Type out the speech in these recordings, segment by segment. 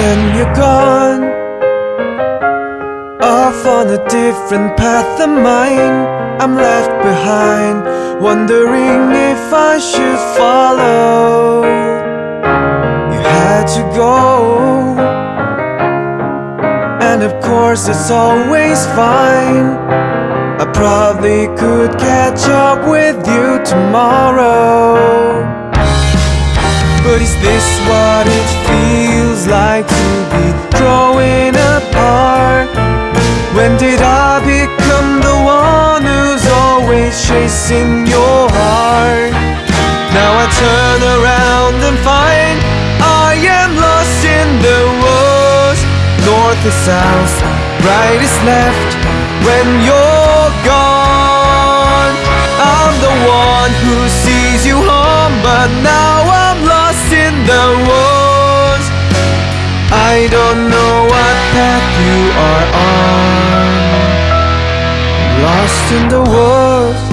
when you're gone. Off on a different path than mine. I'm left behind Wondering if I should follow. You had to go. And of course it's always fine. I probably could catch up with you tomorrow. But is this what it feels like to be growing apart? When did I become the one who's always chasing your heart? Now I turn around and find I am lost in the woods North is south, right is left When you're gone I'm the one who sees you home But now I don't know what path you are on. Lost in the woods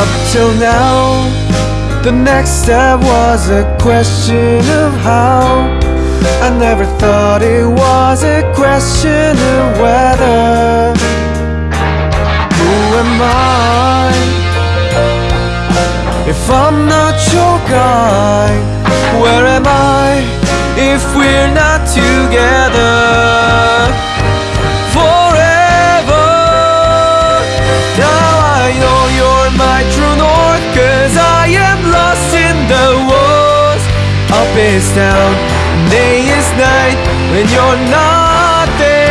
Up till now The next step was a question of how. I never thought it was a question of whether. Who am I? I'm not your guy. Where am I if we're not together? Forever. Now I know you're my true north Cause I am lost in the woods. Up is down, day is night When you're not there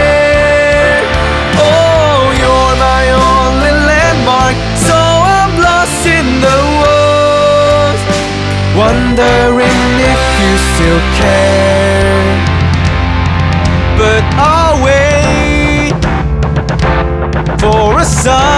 Wondering if you still care. But I'll wait For a sign.